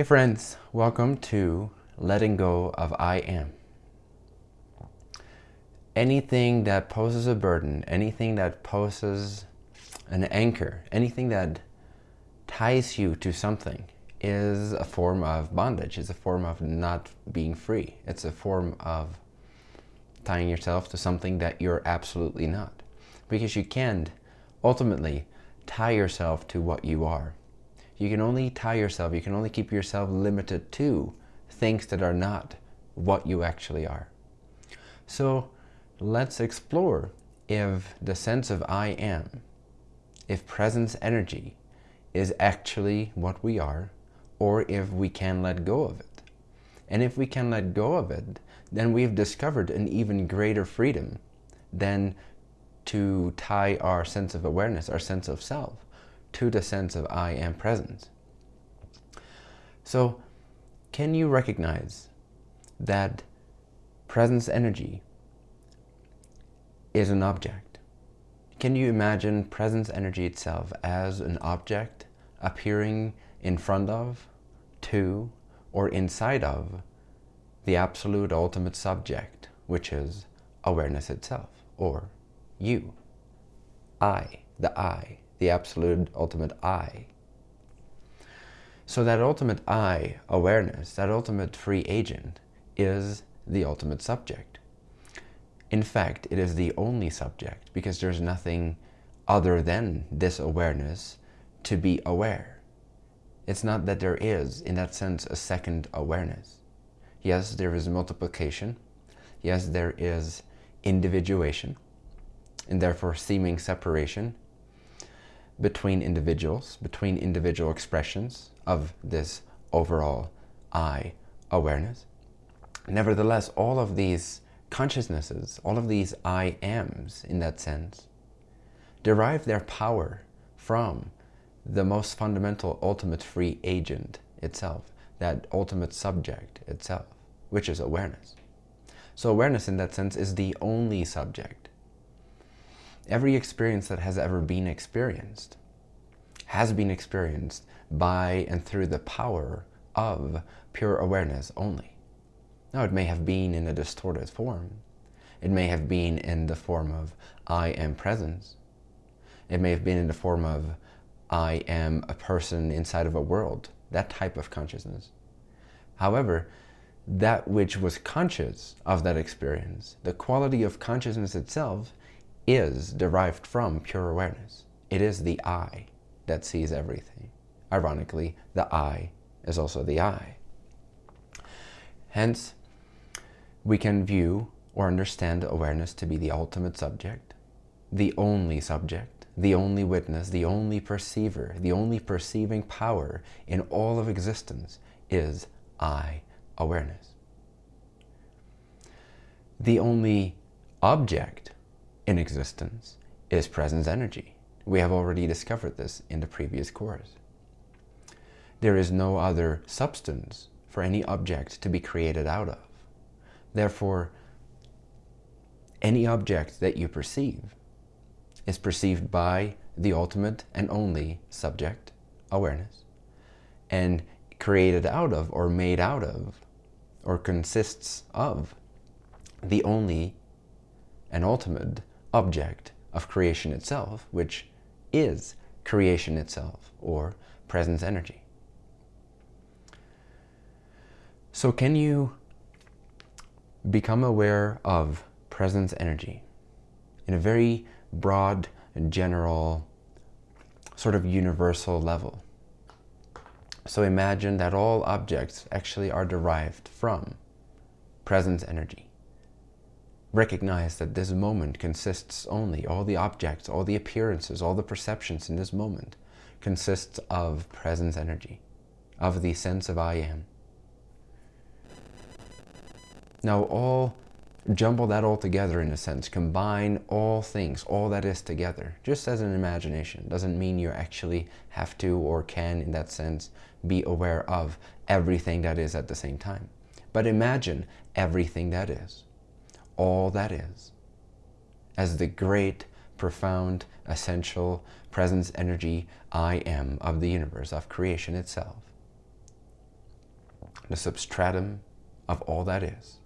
Hey friends, welcome to Letting Go of I Am. Anything that poses a burden, anything that poses an anchor, anything that ties you to something is a form of bondage. It's a form of not being free. It's a form of tying yourself to something that you're absolutely not. Because you can't ultimately tie yourself to what you are. You can only tie yourself, you can only keep yourself limited to things that are not what you actually are. So let's explore if the sense of I am, if presence energy is actually what we are, or if we can let go of it. And if we can let go of it, then we've discovered an even greater freedom than to tie our sense of awareness, our sense of self, to the sense of I am presence. So can you recognize that presence energy is an object? Can you imagine presence energy itself as an object appearing in front of, to, or inside of the absolute ultimate subject, which is awareness itself, or you. I, the I, the absolute ultimate I. So that ultimate I, awareness, that ultimate free agent, is the ultimate subject. In fact, it is the only subject because there's nothing other than this awareness to be aware. It's not that there is, in that sense, a second awareness. Yes, there is multiplication. Yes, there is individuation, and therefore seeming separation between individuals, between individual expressions of this overall I awareness. Nevertheless, all of these consciousnesses, all of these I ams in that sense, derive their power from the most fundamental ultimate free agent itself, that ultimate subject itself, which is awareness. So awareness in that sense is the only subject. Every experience that has ever been experienced has been experienced by and through the power of pure awareness only. Now it may have been in a distorted form. It may have been in the form of I am presence. It may have been in the form of I am a person inside of a world, that type of consciousness. However, that which was conscious of that experience, the quality of consciousness itself is derived from pure awareness. It is the I that sees everything. Ironically, the I is also the I. Hence, we can view or understand awareness to be the ultimate subject, the only subject, the only witness, the only perceiver, the only perceiving power in all of existence is I awareness. The only object in existence is presence energy. We have already discovered this in the previous course. There is no other substance for any object to be created out of. Therefore, any object that you perceive is perceived by the ultimate and only subject, awareness, and created out of or made out of or consists of the only and ultimate object of creation itself, which is creation itself or presence energy. So can you become aware of presence energy in a very broad and general sort of universal level. So imagine that all objects actually are derived from presence energy. Recognize that this moment consists only, all the objects, all the appearances, all the perceptions in this moment consists of presence energy, of the sense of I am. Now all jumble that all together in a sense, combine all things, all that is together, just as an imagination. Doesn't mean you actually have to or can, in that sense, be aware of everything that is at the same time. But imagine everything that is, all that is, as the great, profound, essential presence energy I am of the universe, of creation itself. the substratum of all that is.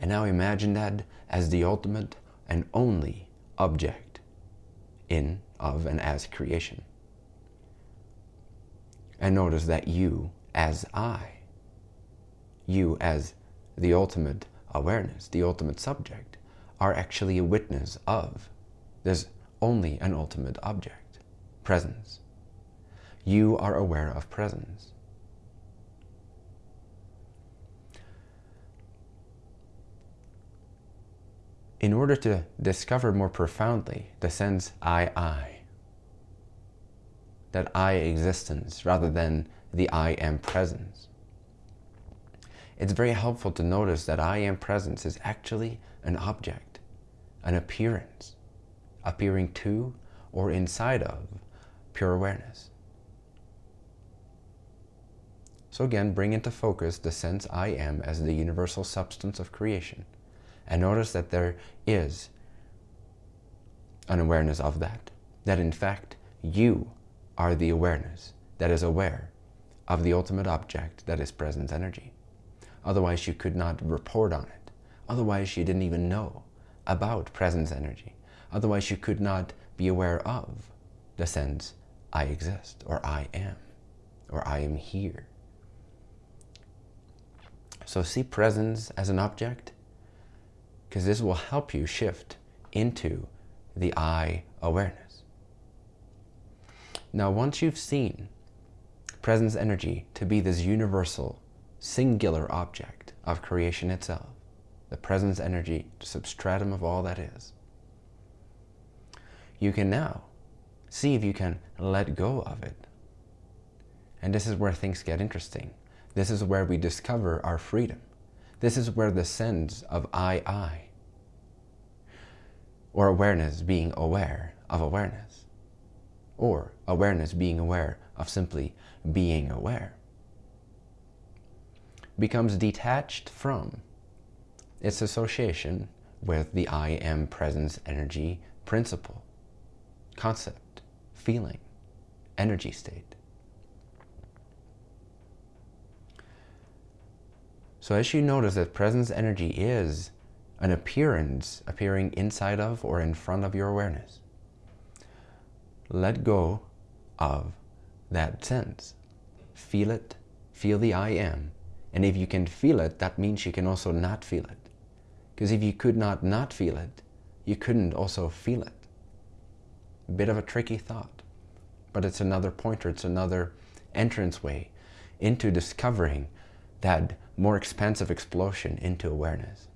And now imagine that as the ultimate and only object in, of, and as creation. And notice that you as I, you as the ultimate awareness, the ultimate subject, are actually a witness of. There's only an ultimate object, presence. You are aware of presence. In order to discover more profoundly the sense I, I, that I existence rather than the I am presence, it's very helpful to notice that I am presence is actually an object, an appearance, appearing to or inside of pure awareness. So again, bring into focus the sense I am as the universal substance of creation. And notice that there is an awareness of that. That in fact, you are the awareness that is aware of the ultimate object that is presence energy. Otherwise, you could not report on it. Otherwise, you didn't even know about presence energy. Otherwise, you could not be aware of the sense, I exist, or I am, or I am here. So see presence as an object, because this will help you shift into the I awareness. Now, once you've seen presence energy to be this universal singular object of creation itself, the presence energy, the substratum of all that is. You can now see if you can let go of it. And this is where things get interesting. This is where we discover our freedom. This is where the sense of I, I, or awareness being aware of awareness, or awareness being aware of simply being aware, becomes detached from its association with the I am presence energy principle, concept, feeling, energy state. So as you notice that presence energy is an appearance appearing inside of or in front of your awareness, let go of that sense. Feel it, feel the I am, and if you can feel it, that means you can also not feel it. Because if you could not not feel it, you couldn't also feel it. A bit of a tricky thought, but it's another pointer, it's another entranceway into discovering that more expansive explosion into awareness.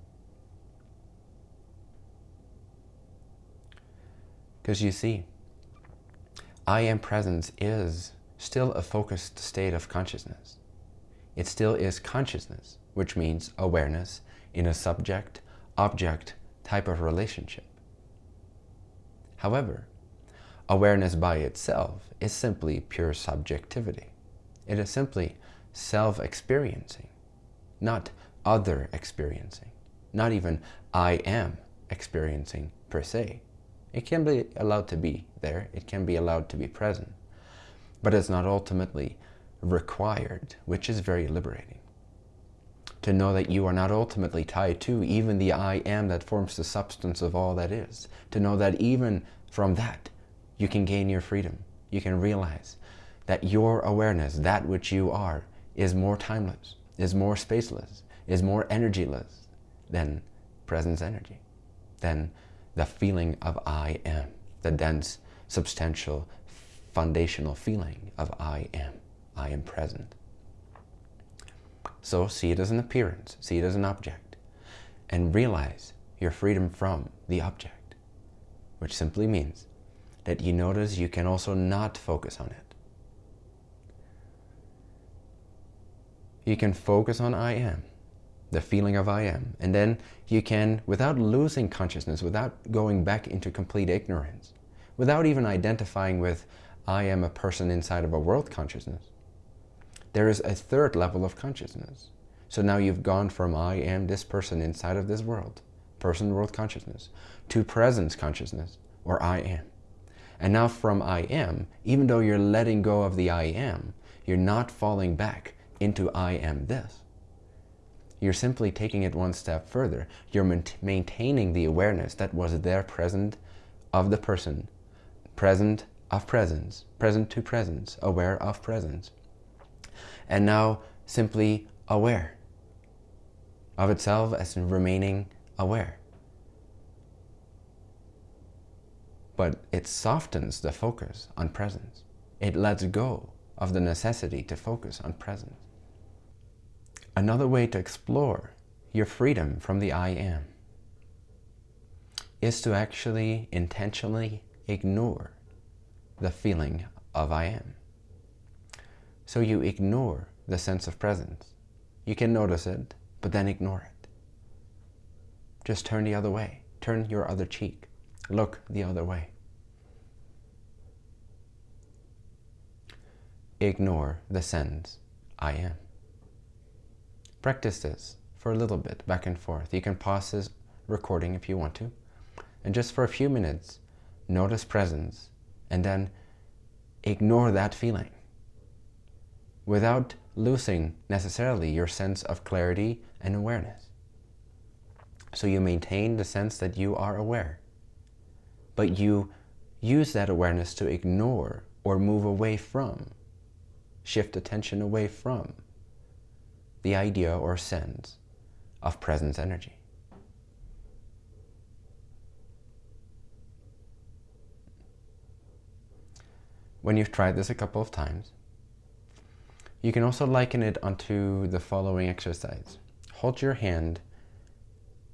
Because you see, I am presence is still a focused state of consciousness it still is consciousness, which means awareness in a subject-object type of relationship. However, awareness by itself is simply pure subjectivity. It is simply self-experiencing, not other experiencing, not even I am experiencing per se. It can be allowed to be there, it can be allowed to be present, but it's not ultimately required, which is very liberating. To know that you are not ultimately tied to even the I am that forms the substance of all that is. To know that even from that, you can gain your freedom. You can realize that your awareness, that which you are, is more timeless, is more spaceless, is more energyless than presence energy, than the feeling of I am, the dense, substantial, foundational feeling of I am. I am present. So see it as an appearance, see it as an object, and realize your freedom from the object, which simply means that you notice you can also not focus on it. You can focus on I am, the feeling of I am, and then you can, without losing consciousness, without going back into complete ignorance, without even identifying with I am a person inside of a world consciousness, there is a third level of consciousness. So now you've gone from I am this person inside of this world, person world consciousness, to presence consciousness, or I am. And now from I am, even though you're letting go of the I am, you're not falling back into I am this. You're simply taking it one step further. You're maintaining the awareness that was there present of the person, present of presence, present to presence, aware of presence. And now simply aware of itself as remaining aware. But it softens the focus on presence. It lets go of the necessity to focus on presence. Another way to explore your freedom from the I am is to actually intentionally ignore the feeling of I am. So you ignore the sense of presence. You can notice it, but then ignore it. Just turn the other way. Turn your other cheek. Look the other way. Ignore the sense I am. Practice this for a little bit, back and forth. You can pause this recording if you want to. And just for a few minutes, notice presence and then ignore that feeling without losing necessarily your sense of clarity and awareness. So you maintain the sense that you are aware, but you use that awareness to ignore or move away from, shift attention away from the idea or sense of presence energy. When you've tried this a couple of times, you can also liken it onto the following exercise. Hold your hand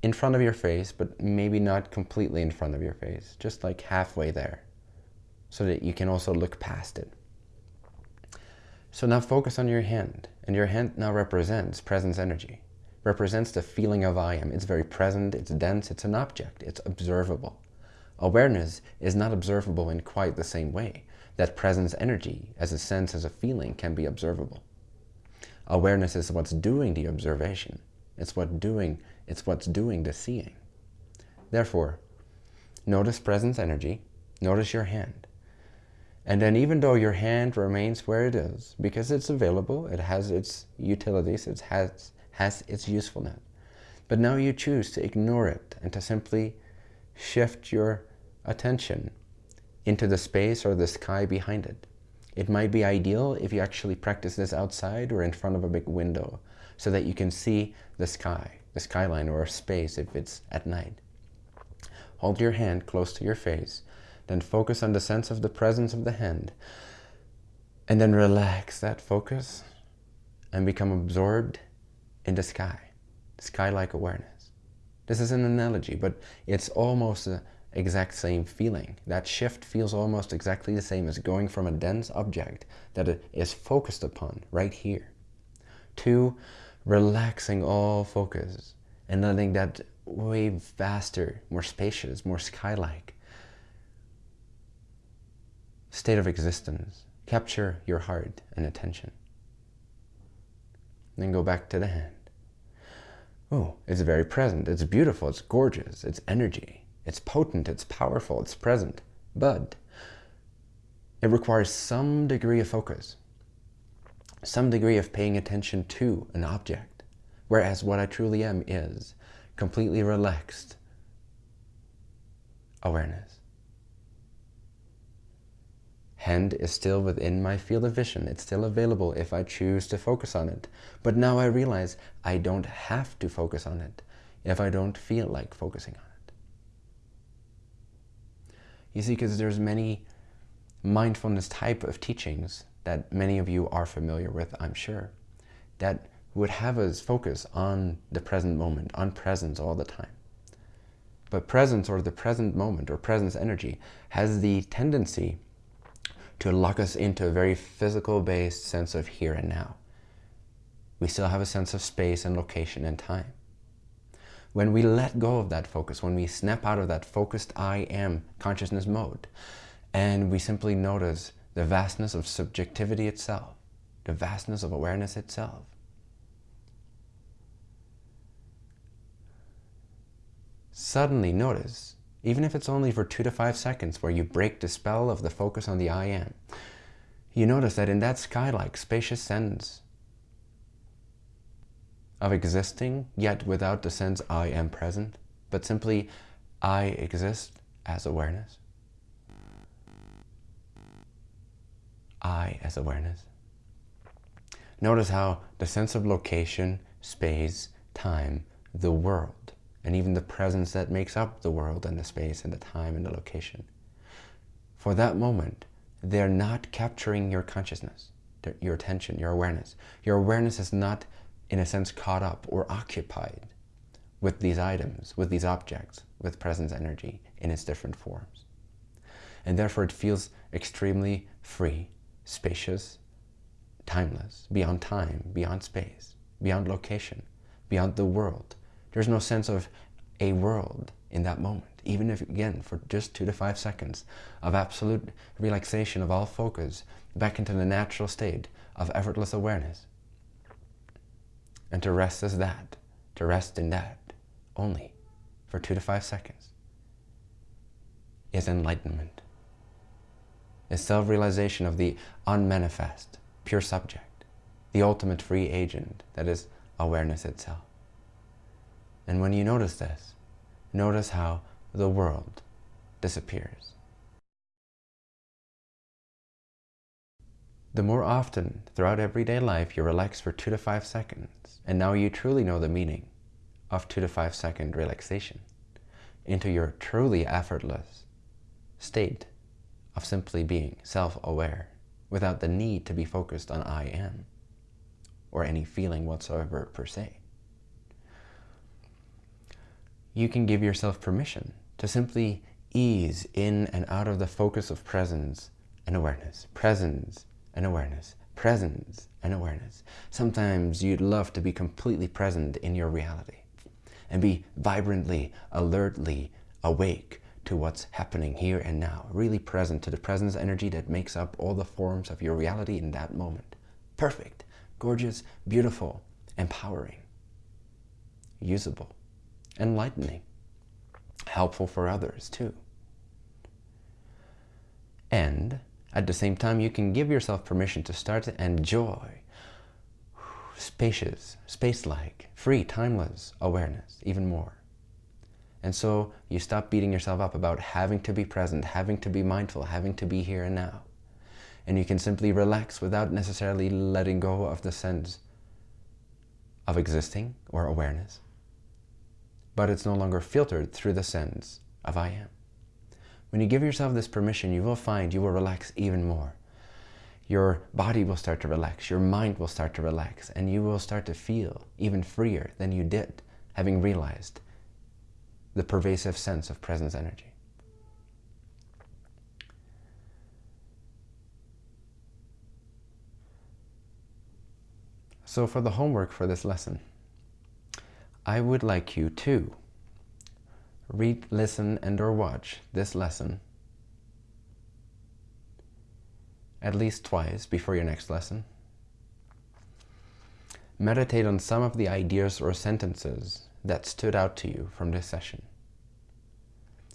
in front of your face, but maybe not completely in front of your face, just like halfway there, so that you can also look past it. So now focus on your hand, and your hand now represents presence energy, represents the feeling of I am. It's very present, it's dense, it's an object, it's observable. Awareness is not observable in quite the same way that presence energy as a sense, as a feeling can be observable. Awareness is what's doing the observation. It's what doing, it's what's doing the seeing. Therefore, notice presence energy, notice your hand. And then even though your hand remains where it is, because it's available, it has its utilities, it has, has its usefulness. But now you choose to ignore it and to simply shift your attention into the space or the sky behind it. It might be ideal if you actually practice this outside or in front of a big window so that you can see the sky, the skyline or space if it's at night. Hold your hand close to your face, then focus on the sense of the presence of the hand, and then relax that focus and become absorbed in the sky, sky-like awareness. This is an analogy, but it's almost a, exact same feeling. That shift feels almost exactly the same as going from a dense object that is focused upon right here to relaxing all focus and letting that way vaster, more spacious, more sky-like state of existence capture your heart and attention. Then go back to the hand. Oh, it's very present, it's beautiful, it's gorgeous, it's energy. It's potent, it's powerful, it's present, but it requires some degree of focus, some degree of paying attention to an object, whereas what I truly am is completely relaxed awareness. Hand is still within my field of vision. It's still available if I choose to focus on it. But now I realize I don't have to focus on it if I don't feel like focusing on it. You see, because there's many mindfulness type of teachings that many of you are familiar with, I'm sure, that would have us focus on the present moment, on presence all the time. But presence or the present moment or presence energy has the tendency to lock us into a very physical-based sense of here and now. We still have a sense of space and location and time. When we let go of that focus, when we snap out of that focused I am consciousness mode, and we simply notice the vastness of subjectivity itself, the vastness of awareness itself, suddenly notice, even if it's only for two to five seconds where you break the spell of the focus on the I am, you notice that in that sky-like spacious sense of existing, yet without the sense I am present, but simply I exist as awareness. I as awareness. Notice how the sense of location, space, time, the world, and even the presence that makes up the world and the space and the time and the location. For that moment, they're not capturing your consciousness, your attention, your awareness. Your awareness is not, in a sense, caught up or occupied with these items, with these objects, with presence energy in its different forms. And therefore it feels extremely free, spacious, timeless, beyond time, beyond space, beyond location, beyond the world. There's no sense of a world in that moment, even if, again, for just two to five seconds of absolute relaxation of all focus back into the natural state of effortless awareness. And to rest as that, to rest in that only for two to five seconds is enlightenment, is self-realization of the unmanifest, pure subject, the ultimate free agent that is awareness itself. And when you notice this, notice how the world disappears. The more often throughout everyday life you relax for two to five seconds, and now you truly know the meaning of two to five second relaxation into your truly effortless state of simply being self-aware without the need to be focused on I am or any feeling whatsoever per se. You can give yourself permission to simply ease in and out of the focus of presence and awareness, presence and awareness, presence and awareness. Sometimes you'd love to be completely present in your reality and be vibrantly, alertly awake to what's happening here and now, really present to the presence energy that makes up all the forms of your reality in that moment. Perfect, gorgeous, beautiful, empowering, usable, enlightening, helpful for others too. And at the same time, you can give yourself permission to start to enjoy spacious, space-like, free, timeless awareness even more. And so you stop beating yourself up about having to be present, having to be mindful, having to be here and now. And you can simply relax without necessarily letting go of the sense of existing or awareness. But it's no longer filtered through the sense of I am. When you give yourself this permission, you will find you will relax even more your body will start to relax, your mind will start to relax, and you will start to feel even freer than you did, having realized the pervasive sense of presence energy. So for the homework for this lesson, I would like you to read, listen, and or watch this lesson at least twice before your next lesson. Meditate on some of the ideas or sentences that stood out to you from this session.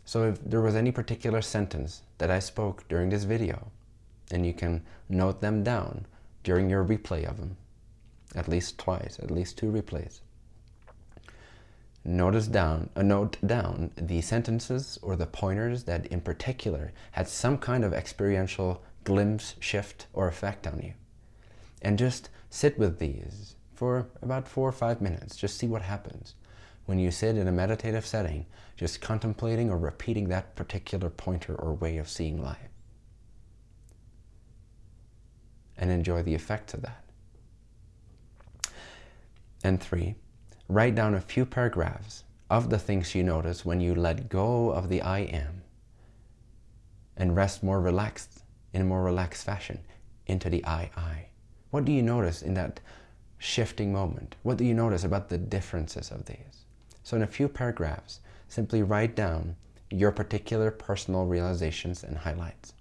So if there was any particular sentence that I spoke during this video, and you can note them down during your replay of them, at least twice, at least two replays. Notice down, uh, note down the sentences or the pointers that in particular had some kind of experiential glimpse, shift, or effect on you. And just sit with these for about four or five minutes. Just see what happens. When you sit in a meditative setting, just contemplating or repeating that particular pointer or way of seeing life. And enjoy the effects of that. And three, write down a few paragraphs of the things you notice when you let go of the I am and rest more relaxed in a more relaxed fashion into the I, I. What do you notice in that shifting moment? What do you notice about the differences of these? So in a few paragraphs, simply write down your particular personal realizations and highlights.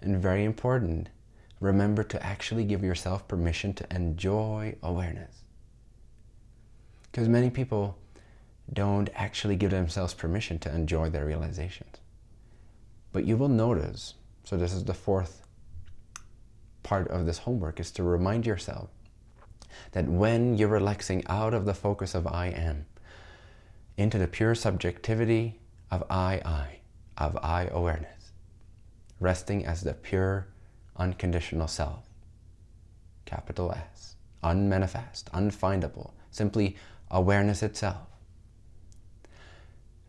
And very important, remember to actually give yourself permission to enjoy awareness. Because many people don't actually give themselves permission to enjoy their realizations. But you will notice so this is the fourth part of this homework, is to remind yourself that when you're relaxing out of the focus of I am into the pure subjectivity of I, I, of I awareness, resting as the pure unconditional self, capital S, unmanifest, unfindable, simply awareness itself.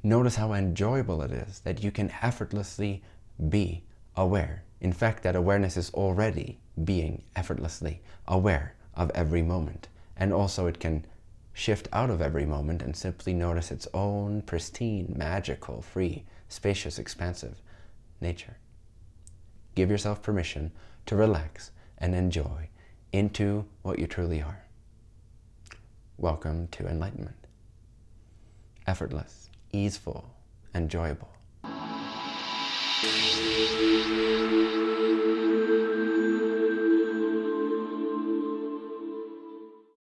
Notice how enjoyable it is that you can effortlessly be aware. In fact, that awareness is already being effortlessly aware of every moment. And also it can shift out of every moment and simply notice its own pristine, magical, free, spacious, expansive nature. Give yourself permission to relax and enjoy into what you truly are. Welcome to enlightenment. Effortless, easeful, enjoyable.